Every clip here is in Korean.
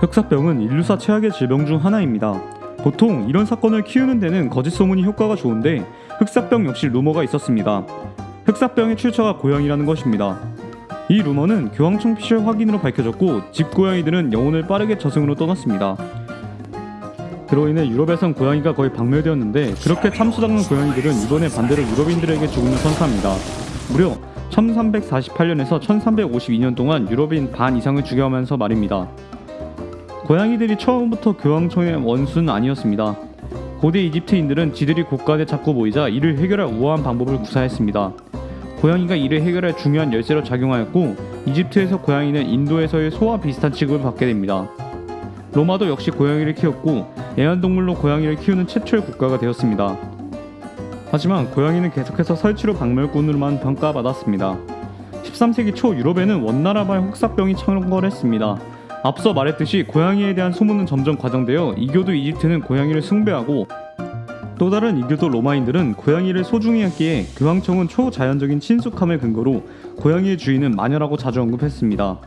흑사병은 인류사 최악의 질병 중 하나입니다. 보통 이런 사건을 키우는 데는 거짓 소문이 효과가 좋은데 흑사병 역시 루머가 있었습니다. 흑사병의 출처가 고양이라는 것입니다. 이 루머는 교황청 피셜 확인으로 밝혀졌고 집 고양이들은 영혼을 빠르게 저승으로 떠났습니다. 그로 인해 유럽에선 고양이가 거의 박멸되었는데 그렇게 참수당한 고양이들은 이번에 반대로 유럽인들에게 죽음을 선사합니다. 무려 1348년에서 1352년 동안 유럽인 반 이상을 죽여가면서 말입니다. 고양이들이 처음부터 교황청의 원수는 아니었습니다. 고대 이집트인들은 지들이 곳간에 자꾸 모이자 이를 해결할 우아한 방법을 구사했습니다. 고양이가 이를 해결할 중요한 열쇠로 작용하였고 이집트에서 고양이는 인도에서의 소와 비슷한 취급을 받게 됩니다. 로마도 역시 고양이를 키웠고 애완동물로 고양이를 키우는 최초의 국가가 되었습니다. 하지만 고양이는 계속해서 설치로 박멸꾼으로만 평가받았습니다. 13세기 초 유럽에는 원나라발 혹사병이 창궐했습니다. 앞서 말했듯이 고양이에 대한 소문은 점점 과장되어 이교도 이집트는 고양이를 숭배하고 또 다른 이교도 로마인들은 고양이를 소중히 했기에 교황청은 초자연적인 친숙함을 근거로 고양이의 주인은 마녀라고 자주 언급했습니다.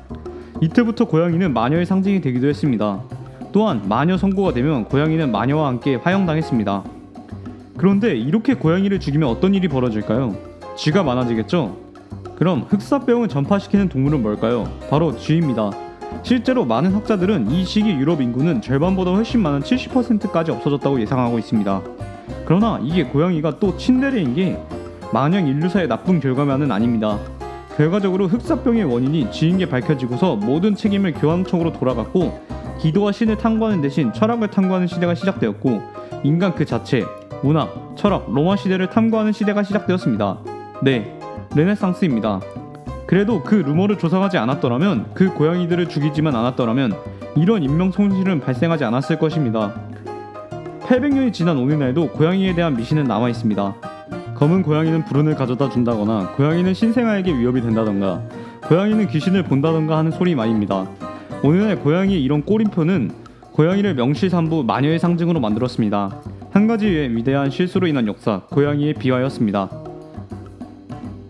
이때부터 고양이는 마녀의 상징이 되기도 했습니다. 또한 마녀 선고가 되면 고양이는 마녀와 함께 화형당했습니다. 그런데 이렇게 고양이를 죽이면 어떤 일이 벌어질까요? 쥐가 많아지겠죠? 그럼 흑사병을 전파시키는 동물은 뭘까요? 바로 쥐입니다. 실제로 많은 학자들은 이 시기 유럽 인구는 절반보다 훨씬 많은 70%까지 없어졌다고 예상하고 있습니다. 그러나 이게 고양이가 또 친데레인 게 마냥 인류사의 나쁜 결과만은 아닙니다. 결과적으로 흑사병의 원인이 쥐인 게 밝혀지고서 모든 책임을 교황청으로 돌아갔고 기도와 신을 탐구하는 대신 철학을 탐구하는 시대가 시작되었고 인간 그 자체, 문학, 철학, 로마 시대를 탐구하는 시대가 시작되었습니다. 네, 르네상스입니다. 그래도 그 루머를 조사하지 않았더라면 그 고양이들을 죽이지만 않았더라면 이런 인명 손실은 발생하지 않았을 것입니다. 800년이 지난 오늘날에도 고양이에 대한 미신은 남아 있습니다. 검은 고양이는 불운을 가져다 준다거나 고양이는 신생아에게 위협이 된다던가 고양이는 귀신을 본다던가 하는 소리 말입니다. 오늘날 고양이의 이런 꼬림표는 고양이를 명실상부 마녀의 상징으로 만들었습니다. 한 가지 위대한 실수로 인한 역사, 고양이의 비하였습니다.